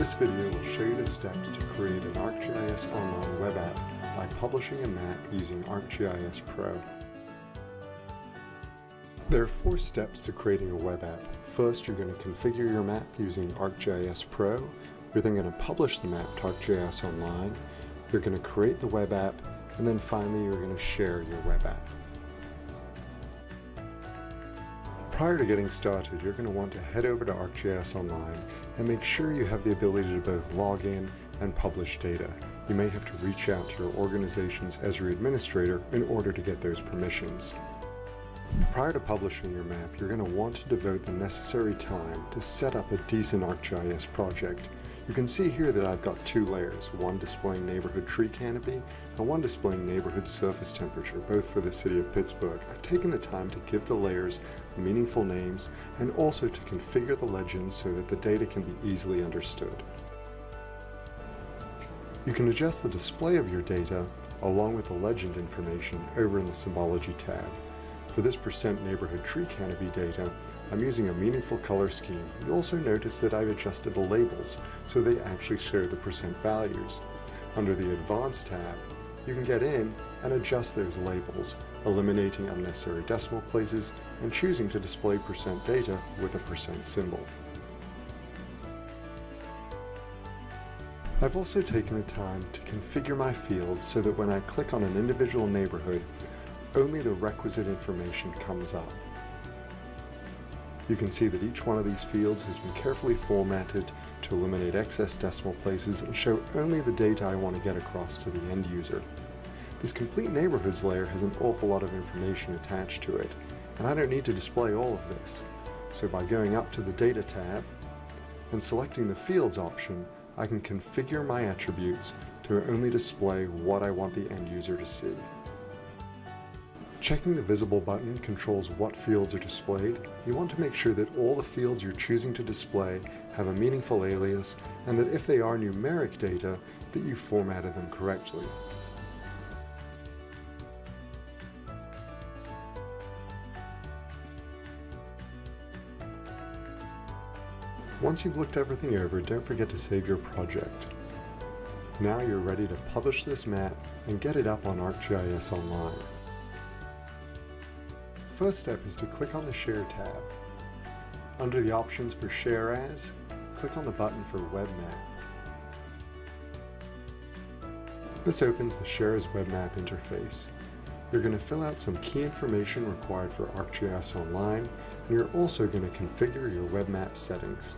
This video will show you the steps to create an ArcGIS Online web app by publishing a map using ArcGIS Pro. There are four steps to creating a web app. First, you're going to configure your map using ArcGIS Pro. You're then going to publish the map to ArcGIS Online. You're going to create the web app, and then finally you're going to share your web app. Prior to getting started, you're going to want to head over to ArcGIS Online and make sure you have the ability to both log in and publish data. You may have to reach out to your organization's Esri administrator in order to get those permissions. Prior to publishing your map, you're going to want to devote the necessary time to set up a decent ArcGIS project you can see here that I've got two layers, one displaying neighborhood tree canopy and one displaying neighborhood surface temperature, both for the city of Pittsburgh. I've taken the time to give the layers meaningful names and also to configure the legend so that the data can be easily understood. You can adjust the display of your data along with the legend information over in the Symbology tab. For this percent neighborhood tree canopy data, I'm using a meaningful color scheme. You'll also notice that I've adjusted the labels so they actually show the percent values. Under the Advanced tab, you can get in and adjust those labels, eliminating unnecessary decimal places and choosing to display percent data with a percent symbol. I've also taken the time to configure my fields so that when I click on an individual neighborhood, only the requisite information comes up. You can see that each one of these fields has been carefully formatted to eliminate excess decimal places and show only the data I want to get across to the end user. This complete neighborhoods layer has an awful lot of information attached to it, and I don't need to display all of this. So by going up to the Data tab and selecting the Fields option, I can configure my attributes to only display what I want the end user to see. Checking the visible button controls what fields are displayed. You want to make sure that all the fields you're choosing to display have a meaningful alias and that if they are numeric data, that you formatted them correctly. Once you've looked everything over, don't forget to save your project. Now you're ready to publish this map and get it up on ArcGIS Online first step is to click on the Share tab. Under the options for Share As, click on the button for Web Map. This opens the Share as Web Map interface. You're going to fill out some key information required for ArcGIS Online, and you're also going to configure your web map settings.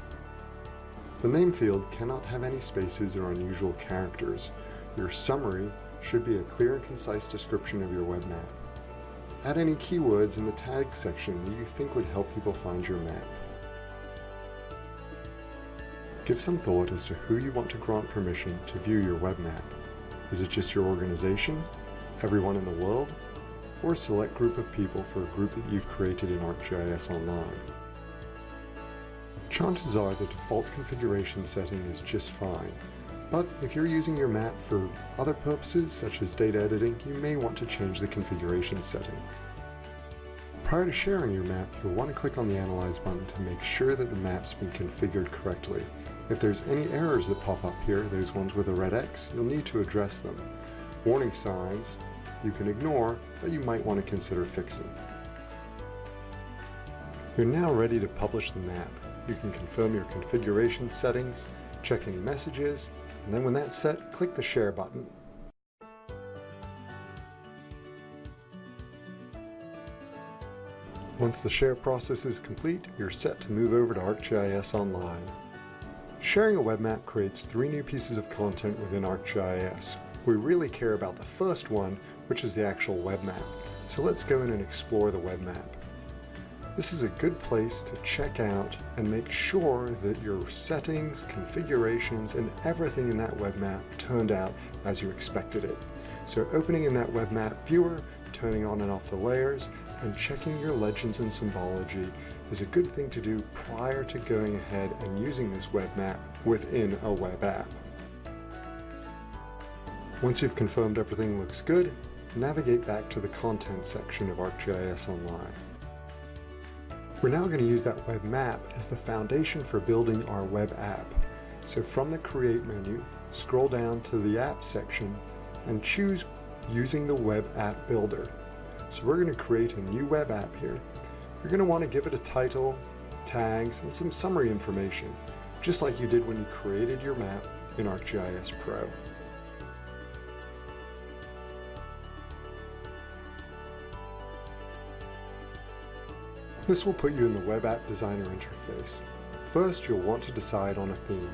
The name field cannot have any spaces or unusual characters. Your summary should be a clear and concise description of your web map. Add any keywords in the tag section that you think would help people find your map. Give some thought as to who you want to grant permission to view your web map. Is it just your organization, everyone in the world, or a select group of people for a group that you've created in ArcGIS Online? Chances are the default configuration setting is just fine, but if you're using your map for other purposes, such as data editing, you may want to change the configuration setting. Prior to sharing your map, you'll want to click on the Analyze button to make sure that the map's been configured correctly. If there's any errors that pop up here, those ones with a red X, you'll need to address them. Warning signs you can ignore, but you might want to consider fixing. You're now ready to publish the map. You can confirm your configuration settings, check any messages, and then when that's set, click the Share button. Once the share process is complete, you're set to move over to ArcGIS Online. Sharing a web map creates three new pieces of content within ArcGIS. We really care about the first one, which is the actual web map. So let's go in and explore the web map. This is a good place to check out and make sure that your settings, configurations, and everything in that web map turned out as you expected it. So opening in that web map viewer, turning on and off the layers, and checking your legends and symbology is a good thing to do prior to going ahead and using this web map within a web app. Once you've confirmed everything looks good, navigate back to the content section of ArcGIS Online. We're now going to use that web map as the foundation for building our web app. So from the Create menu, scroll down to the App section and choose using the Web App Builder. So we're going to create a new web app here. You're going to want to give it a title, tags, and some summary information, just like you did when you created your map in ArcGIS Pro. This will put you in the Web App Designer interface. First, you'll want to decide on a theme.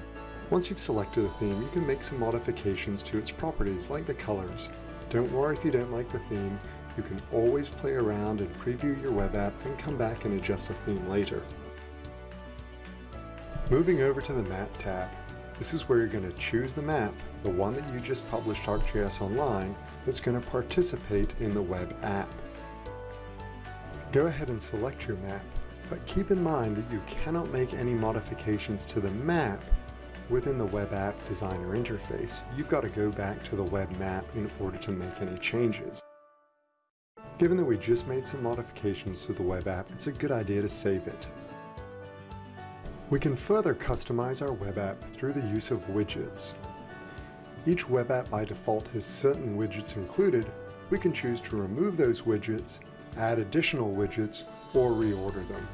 Once you've selected a theme, you can make some modifications to its properties, like the colors. Don't worry if you don't like the theme, you can always play around and preview your web app and come back and adjust the theme later. Moving over to the Map tab, this is where you're going to choose the map, the one that you just published ArcGIS Online, that's going to participate in the web app. Go ahead and select your map, but keep in mind that you cannot make any modifications to the map within the Web App Designer interface. You've got to go back to the web map in order to make any changes. Given that we just made some modifications to the web app, it's a good idea to save it. We can further customize our web app through the use of widgets. Each web app by default has certain widgets included. We can choose to remove those widgets add additional widgets, or reorder them.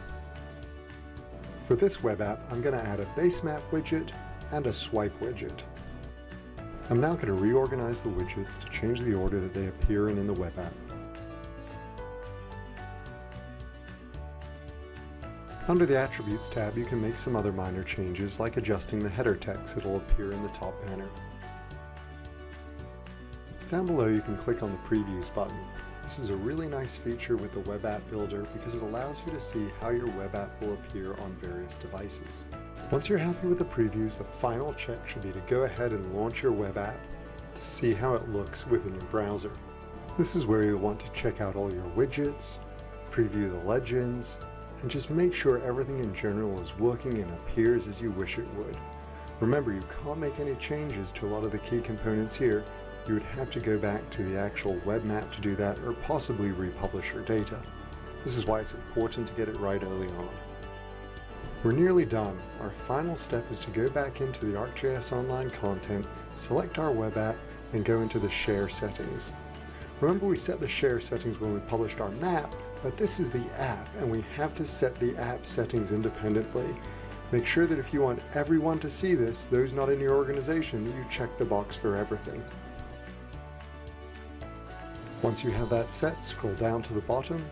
For this web app, I'm going to add a base map widget and a swipe widget. I'm now going to reorganize the widgets to change the order that they appear in in the web app. Under the Attributes tab, you can make some other minor changes like adjusting the header text that will appear in the top banner. Down below you can click on the Previews button this is a really nice feature with the Web App Builder because it allows you to see how your web app will appear on various devices. Once you're happy with the previews, the final check should be to go ahead and launch your web app to see how it looks within your browser. This is where you'll want to check out all your widgets, preview the legends, and just make sure everything in general is working and appears as you wish it would. Remember, you can't make any changes to a lot of the key components here you would have to go back to the actual web map to do that or possibly republish your data. This is why it's important to get it right early on. We're nearly done. Our final step is to go back into the ArcGIS Online content, select our web app, and go into the share settings. Remember we set the share settings when we published our map, but this is the app and we have to set the app settings independently. Make sure that if you want everyone to see this, those not in your organization, that you check the box for everything. Once you have that set, scroll down to the bottom,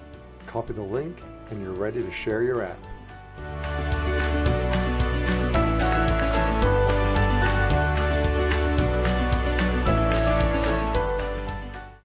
copy the link, and you're ready to share your app.